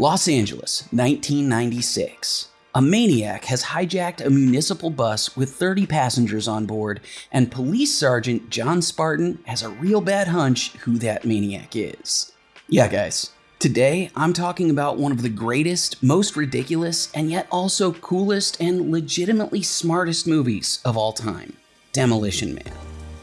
Los Angeles, 1996. A maniac has hijacked a municipal bus with 30 passengers on board, and Police Sergeant John Spartan has a real bad hunch who that maniac is. Yeah, guys, today I'm talking about one of the greatest, most ridiculous, and yet also coolest and legitimately smartest movies of all time Demolition Man.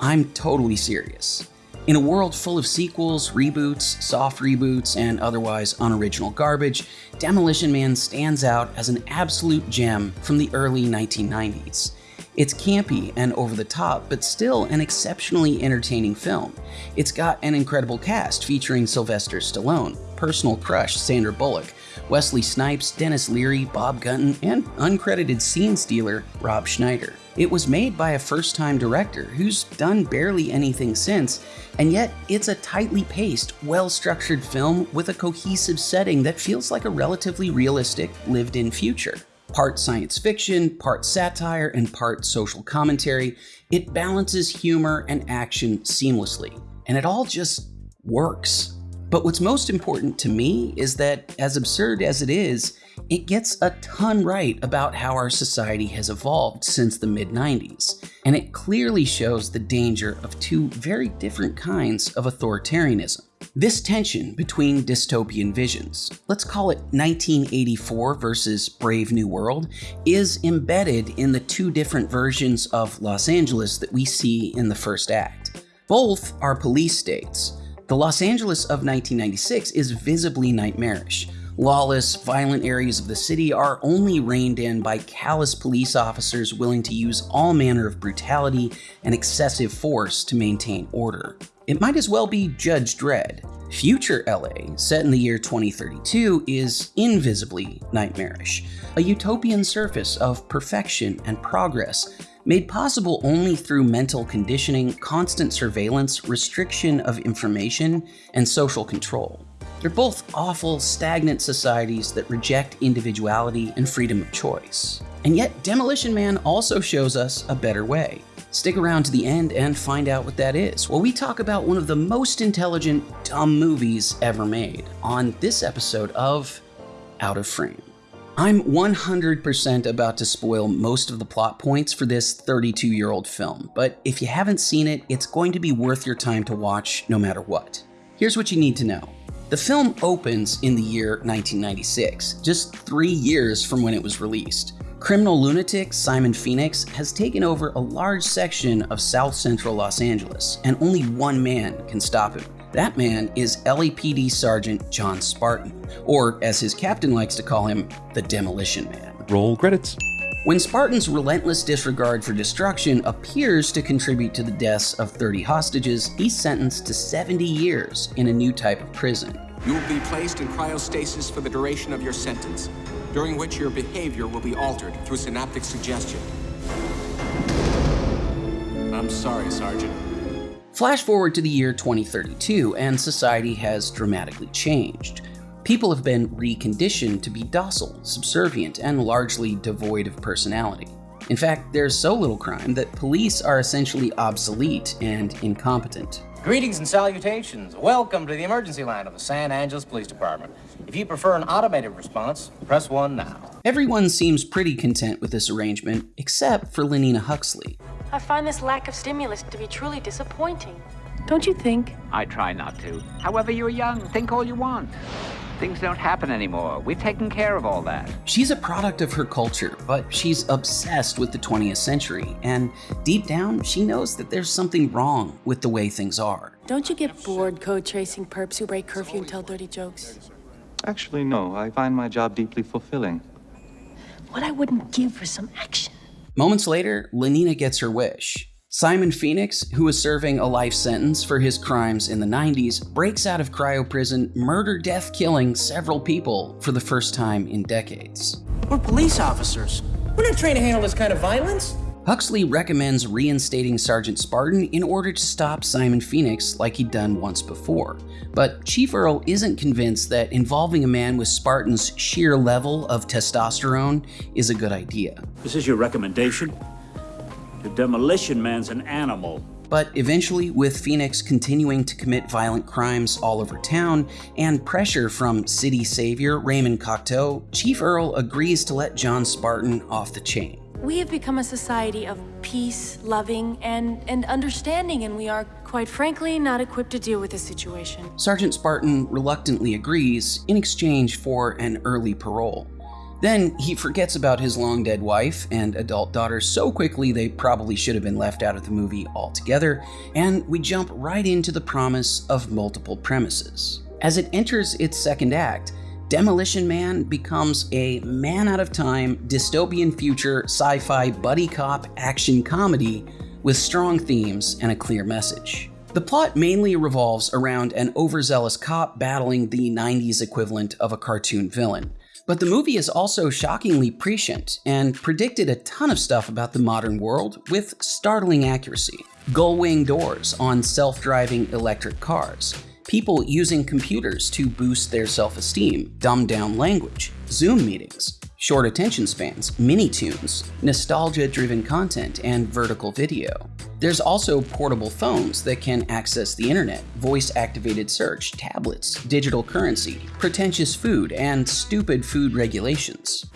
I'm totally serious. In a world full of sequels, reboots, soft reboots, and otherwise unoriginal garbage, Demolition Man stands out as an absolute gem from the early 1990s. It's campy and over the top, but still an exceptionally entertaining film. It's got an incredible cast featuring Sylvester Stallone, personal crush Sandra Bullock, Wesley Snipes, Denis Leary, Bob Gunton, and uncredited scene stealer Rob Schneider. It was made by a first time director who's done barely anything since, and yet it's a tightly paced, well structured film with a cohesive setting that feels like a relatively realistic, lived in future. Part science fiction, part satire, and part social commentary, it balances humor and action seamlessly, and it all just works. But what's most important to me is that, as absurd as it is, it gets a ton right about how our society has evolved since the mid 90s, and it clearly shows the danger of two very different kinds of authoritarianism. This tension between dystopian visions, let's call it 1984 versus Brave New World, is embedded in the two different versions of Los Angeles that we see in the first act. Both are police states, the Los Angeles of 1996 is visibly nightmarish. Lawless, violent areas of the city are only reined in by callous police officers willing to use all manner of brutality and excessive force to maintain order. It might as well be Judge Dredd. Future LA, set in the year 2032, is invisibly nightmarish, a utopian surface of perfection and progress made possible only through mental conditioning, constant surveillance, restriction of information, and social control. They're both awful, stagnant societies that reject individuality and freedom of choice. And yet, Demolition Man also shows us a better way. Stick around to the end and find out what that is. Well, we talk about one of the most intelligent, dumb movies ever made on this episode of Out of Frame. I'm 100% about to spoil most of the plot points for this 32 year old film, but if you haven't seen it, it's going to be worth your time to watch no matter what. Here's what you need to know. The film opens in the year 1996, just three years from when it was released. Criminal lunatic Simon Phoenix has taken over a large section of south central Los Angeles, and only one man can stop him. That man is LAPD Sergeant John Spartan, or as his captain likes to call him, the Demolition Man. Roll credits. When Spartan's relentless disregard for destruction appears to contribute to the deaths of 30 hostages, he's sentenced to 70 years in a new type of prison. You will be placed in cryostasis for the duration of your sentence, during which your behavior will be altered through synaptic suggestion. I'm sorry, Sergeant. Flash forward to the year 2032, and society has dramatically changed. People have been reconditioned to be docile, subservient, and largely devoid of personality. In fact, there's so little crime that police are essentially obsolete and incompetent. Greetings and salutations. Welcome to the emergency line of the San Angeles Police Department. If you prefer an automated response, press 1 now. Everyone seems pretty content with this arrangement, except for Lenina Huxley. I find this lack of stimulus to be truly disappointing. Don't you think? I try not to. However, you're young. Think all you want. Things don't happen anymore. We've taken care of all that. She's a product of her culture, but she's obsessed with the 20th century, and deep down, she knows that there's something wrong with the way things are. Don't you get bored code tracing perps who break curfew and tell dirty jokes? Actually, no. I find my job deeply fulfilling. What I wouldn't give for some action. Moments later, Lenina gets her wish. Simon Phoenix, who was serving a life sentence for his crimes in the 90s, breaks out of cryo prison, murder death killing several people for the first time in decades. We're police officers. We're not trained to handle this kind of violence. Huxley recommends reinstating Sergeant Spartan in order to stop Simon Phoenix like he'd done once before. But Chief Earl isn't convinced that involving a man with Spartan's sheer level of testosterone is a good idea. This is your recommendation? The demolition man's an animal. But eventually, with Phoenix continuing to commit violent crimes all over town and pressure from city savior Raymond Cocteau, Chief Earl agrees to let John Spartan off the chain. We have become a society of peace, loving, and, and understanding, and we are, quite frankly, not equipped to deal with this situation. Sergeant Spartan reluctantly agrees in exchange for an early parole. Then he forgets about his long dead wife and adult daughter so quickly they probably should have been left out of the movie altogether, and we jump right into the promise of multiple premises. As it enters its second act, Demolition Man becomes a man out of time, dystopian future, sci fi buddy cop action comedy with strong themes and a clear message. The plot mainly revolves around an overzealous cop battling the 90s equivalent of a cartoon villain. But the movie is also shockingly prescient and predicted a ton of stuff about the modern world with startling accuracy. Gull-wing doors on self-driving electric cars, people using computers to boost their self-esteem, dumbed down language, Zoom meetings, short attention spans, mini tunes, nostalgia driven content, and vertical video. There's also portable phones that can access the internet, voice activated search, tablets, digital currency, pretentious food, and stupid food regulations.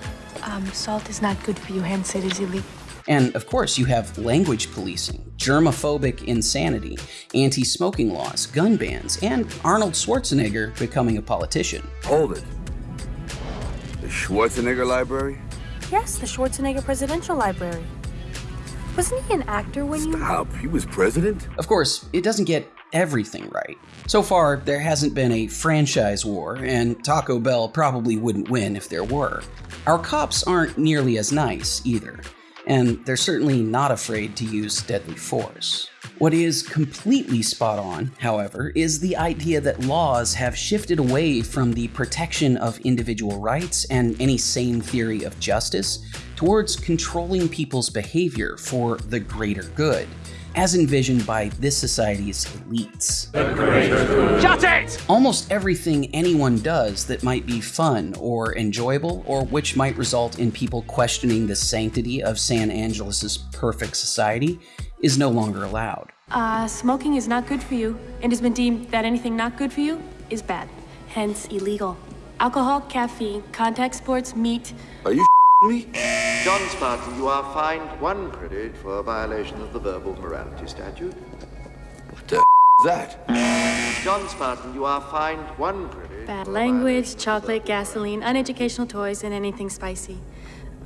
Um, salt is not good for you, hence it is illegal. And of course, you have language policing, germophobic insanity, anti smoking laws, gun bans, and Arnold Schwarzenegger becoming a politician. Hold it. The Schwarzenegger Library? Yes, the Schwarzenegger Presidential Library. Wasn't he an actor when you. Stop. He was president? Of course, it doesn't get everything right. So far, there hasn't been a franchise war, and Taco Bell probably wouldn't win if there were. Our cops aren't nearly as nice either, and they're certainly not afraid to use deadly force. What is completely spot on, however, is the idea that laws have shifted away from the protection of individual rights and any sane theory of justice towards controlling people's behavior for the greater good, as envisioned by this society's elites. Shut it! Almost everything anyone does that might be fun or enjoyable, or which might result in people questioning the sanctity of San Angeles' perfect society, is no longer allowed. Uh, smoking is not good for you, and has been deemed that anything not good for you is bad, hence illegal. Alcohol, caffeine, contact sports, meat. Are you me? John Spartan, you are fined one credit for a violation of the verbal morality statute. What the is that? John Spartan, you are fined one credit. Bad for language, violation chocolate, gasoline, uneducational toys, and anything spicy.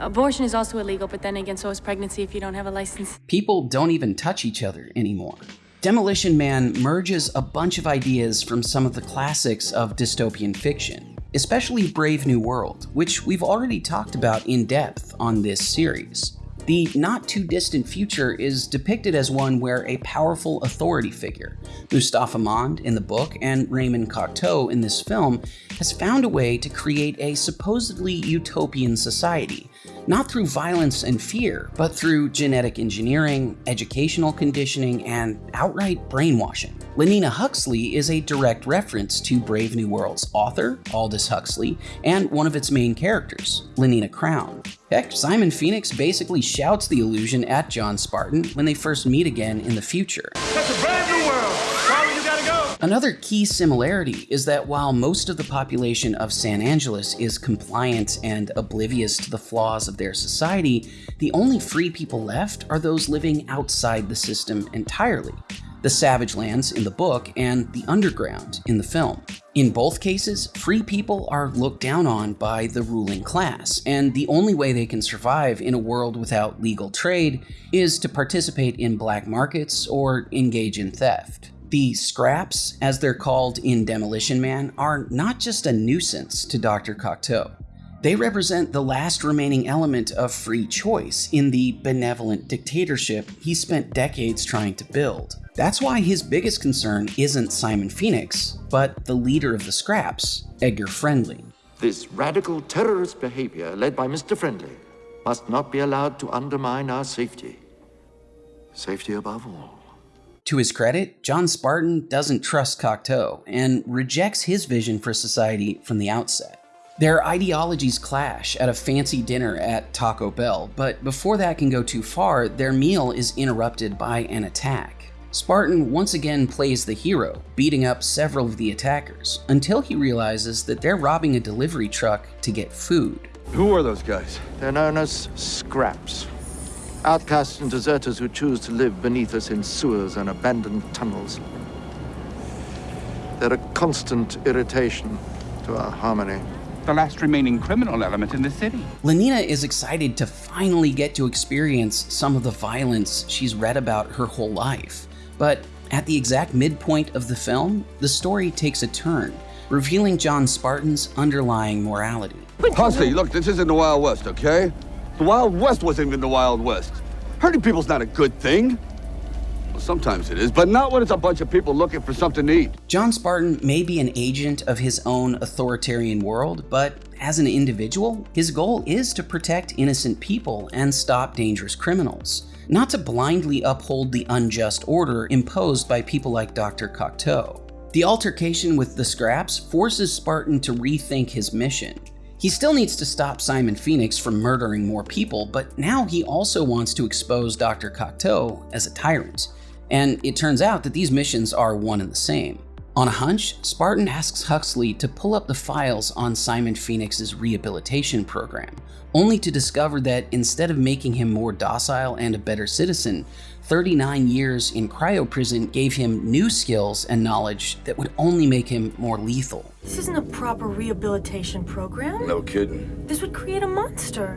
Abortion is also illegal, but then again, so is pregnancy if you don't have a license. People don't even touch each other anymore. Demolition Man merges a bunch of ideas from some of the classics of dystopian fiction, especially Brave New World, which we've already talked about in depth on this series. The not too distant future is depicted as one where a powerful authority figure, Mustafa Mond in the book and Raymond Cocteau in this film, has found a way to create a supposedly utopian society, not through violence and fear, but through genetic engineering, educational conditioning, and outright brainwashing. Lenina Huxley is a direct reference to Brave New World's author, Aldous Huxley, and one of its main characters, Lenina Crowne. Heck, Simon Phoenix basically shouts the illusion at John Spartan when they first meet again in the future. Another key similarity is that while most of the population of San Angeles is compliant and oblivious to the flaws of their society, the only free people left are those living outside the system entirely the Savage Lands in the book and the Underground in the film. In both cases, free people are looked down on by the ruling class, and the only way they can survive in a world without legal trade is to participate in black markets or engage in theft. The scraps, as they're called in Demolition Man, are not just a nuisance to Dr. Cocteau. They represent the last remaining element of free choice in the benevolent dictatorship he spent decades trying to build. That's why his biggest concern isn't Simon Phoenix, but the leader of the scraps, Edgar Friendly. This radical terrorist behavior led by Mr. Friendly must not be allowed to undermine our safety. Safety above all. To his credit, John Spartan doesn't trust Cocteau and rejects his vision for society from the outset. Their ideologies clash at a fancy dinner at Taco Bell, but before that can go too far, their meal is interrupted by an attack. Spartan once again plays the hero, beating up several of the attackers, until he realizes that they're robbing a delivery truck to get food. Who are those guys? They're known as scraps. Outcasts and deserters who choose to live beneath us in sewers and abandoned tunnels. They're a constant irritation to our harmony. The last remaining criminal element in the city. Lenina is excited to finally get to experience some of the violence she's read about her whole life. But at the exact midpoint of the film, the story takes a turn, revealing John Spartan's underlying morality. Huxley, look, this isn't the Wild West, okay? The Wild West wasn't even the Wild West. Hurting people's not a good thing. Well, sometimes it is, but not when it's a bunch of people looking for something to eat. John Spartan may be an agent of his own authoritarian world, but as an individual, his goal is to protect innocent people and stop dangerous criminals, not to blindly uphold the unjust order imposed by people like Dr. Cocteau. The altercation with the Scraps forces Spartan to rethink his mission. He still needs to stop Simon Phoenix from murdering more people, but now he also wants to expose Dr. Cocteau as a tyrant. And it turns out that these missions are one and the same. On a hunch, Spartan asks Huxley to pull up the files on Simon Phoenix's rehabilitation program, only to discover that instead of making him more docile and a better citizen, 39 years in cryo prison gave him new skills and knowledge that would only make him more lethal. This isn't a proper rehabilitation program. No kidding. This would create a monster.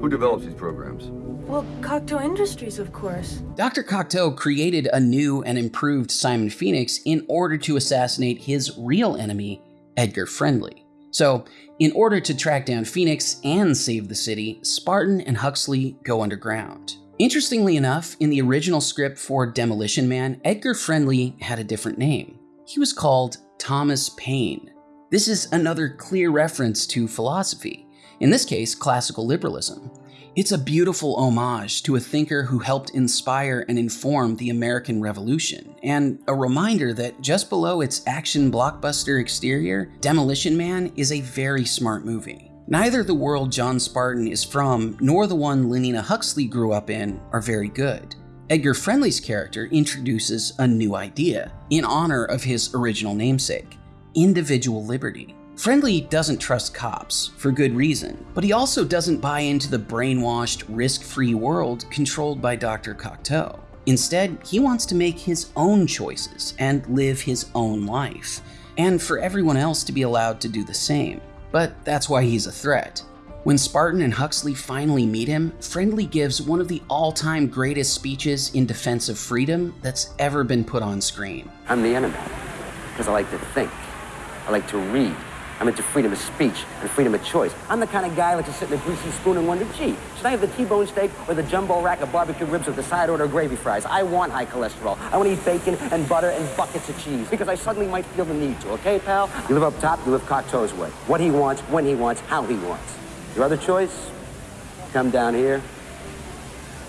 Who develops these programs? Well, Cocteau Industries, of course. Dr. Cocteau created a new and improved Simon Phoenix in order to assassinate his real enemy, Edgar Friendly. So, in order to track down Phoenix and save the city, Spartan and Huxley go underground. Interestingly enough, in the original script for Demolition Man, Edgar Friendly had a different name. He was called Thomas Paine. This is another clear reference to philosophy, in this case, classical liberalism. It's a beautiful homage to a thinker who helped inspire and inform the American Revolution, and a reminder that just below its action blockbuster exterior, Demolition Man is a very smart movie. Neither the world John Spartan is from nor the one Lenina Huxley grew up in are very good. Edgar Friendly's character introduces a new idea in honor of his original namesake individual liberty. Friendly doesn't trust cops, for good reason, but he also doesn't buy into the brainwashed, risk free world controlled by Dr. Cocteau. Instead, he wants to make his own choices and live his own life, and for everyone else to be allowed to do the same. But that's why he's a threat. When Spartan and Huxley finally meet him, Friendly gives one of the all time greatest speeches in defense of freedom that's ever been put on screen. I'm the enemy because I like to think, I like to read. I'm into freedom of speech and freedom of choice. I'm the kind of guy who likes to sit in a greasy spoon and wonder, gee, should I have the T-bone steak or the jumbo rack of barbecue ribs with the side order of gravy fries? I want high cholesterol. I want to eat bacon and butter and buckets of cheese because I suddenly might feel the need to, okay, pal? You live up top, you live Cocteau's way. What he wants, when he wants, how he wants. Your other choice? Come down here,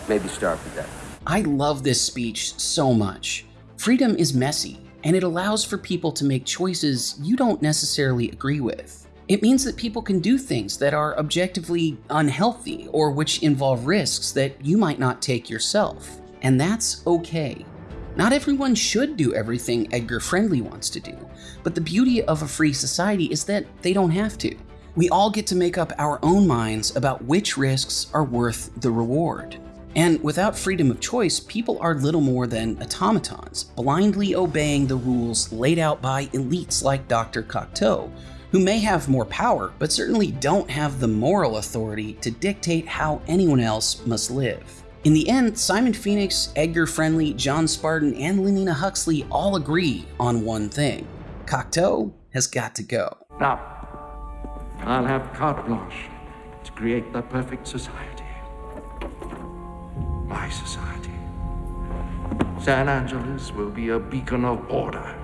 maybe starve to death. I love this speech so much. Freedom is messy, and it allows for people to make choices you don't necessarily agree with. It means that people can do things that are objectively unhealthy or which involve risks that you might not take yourself, and that's okay. Not everyone should do everything Edgar Friendly wants to do, but the beauty of a free society is that they don't have to. We all get to make up our own minds about which risks are worth the reward. And without freedom of choice, people are little more than automatons, blindly obeying the rules laid out by elites like Dr. Cocteau, who may have more power, but certainly don't have the moral authority to dictate how anyone else must live. In the end, Simon Phoenix, Edgar Friendly, John Spartan, and Lenina Huxley all agree on one thing. Cocteau has got to go. Now, I'll have carte blanche to create the perfect society. My society. San Angeles will be a beacon of order,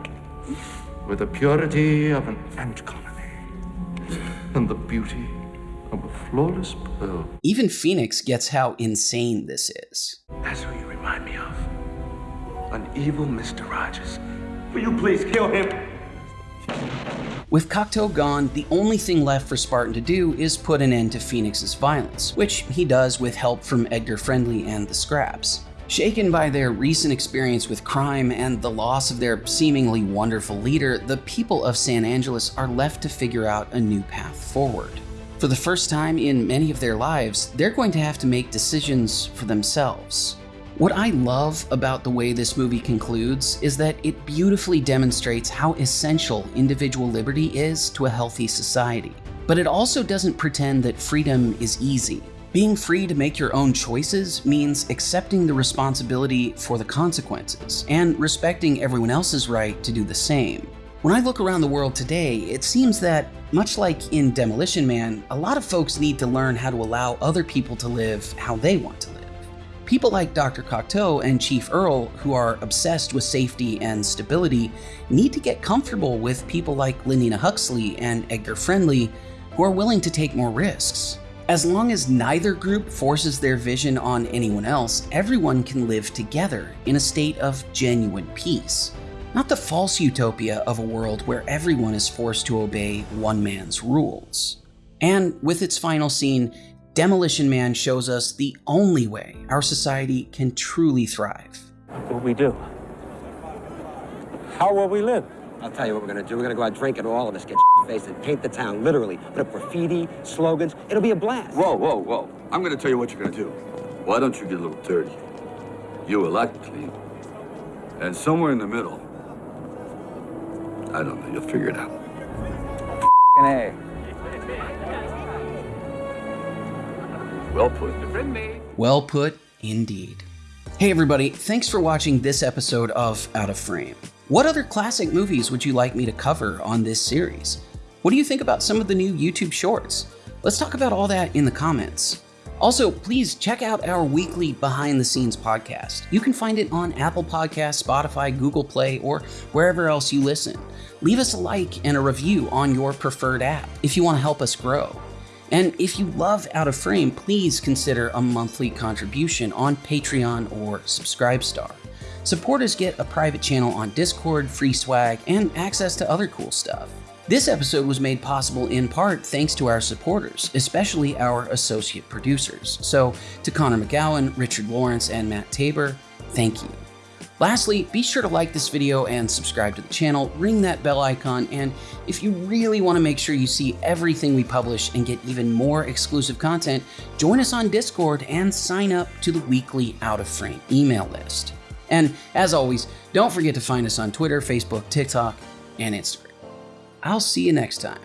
with the purity of an ant colony, and the beauty of a flawless pearl. Even Phoenix gets how insane this is. That's who you remind me of. An evil Mr. Rogers. Will you please kill him? With Cocteau gone, the only thing left for Spartan to do is put an end to Phoenix's violence, which he does with help from Edgar Friendly and the Scraps. Shaken by their recent experience with crime and the loss of their seemingly wonderful leader, the people of San Angeles are left to figure out a new path forward. For the first time in many of their lives, they're going to have to make decisions for themselves. What I love about the way this movie concludes is that it beautifully demonstrates how essential individual liberty is to a healthy society. But it also doesn't pretend that freedom is easy. Being free to make your own choices means accepting the responsibility for the consequences and respecting everyone else's right to do the same. When I look around the world today, it seems that, much like in Demolition Man, a lot of folks need to learn how to allow other people to live how they want to live. People like Dr. Cocteau and Chief Earl, who are obsessed with safety and stability, need to get comfortable with people like Lenina Huxley and Edgar Friendly, who are willing to take more risks. As long as neither group forces their vision on anyone else, everyone can live together in a state of genuine peace not the false utopia of a world where everyone is forced to obey one man's rules. And with its final scene, Demolition Man shows us the only way our society can truly thrive. What we do? How will we live? I'll tell you what we're gonna do. We're gonna go out drinking, all of us get faced and paint the town, literally. Put up graffiti, slogans. It'll be a blast. Whoa, whoa, whoa. I'm gonna tell you what you're gonna do. Why don't you get a little dirty? You elect clean. And somewhere in the middle, I don't know. You'll figure it out. A. Well put. Well put, indeed. Hey everybody, thanks for watching this episode of Out of Frame. What other classic movies would you like me to cover on this series? What do you think about some of the new YouTube shorts? Let's talk about all that in the comments. Also, please check out our weekly behind the scenes podcast. You can find it on Apple Podcasts, Spotify, Google Play, or wherever else you listen. Leave us a like and a review on your preferred app if you want to help us grow. And if you love Out of Frame, please consider a monthly contribution on Patreon or Subscribestar. Supporters get a private channel on Discord, free swag, and access to other cool stuff. This episode was made possible in part thanks to our supporters, especially our associate producers. So, to Connor McGowan, Richard Lawrence, and Matt Tabor, thank you. Lastly, be sure to like this video and subscribe to the channel, ring that bell icon, and if you really want to make sure you see everything we publish and get even more exclusive content, join us on Discord and sign up to the weekly Out of Frame email list. And as always, don't forget to find us on Twitter, Facebook, TikTok, and Instagram. I'll see you next time.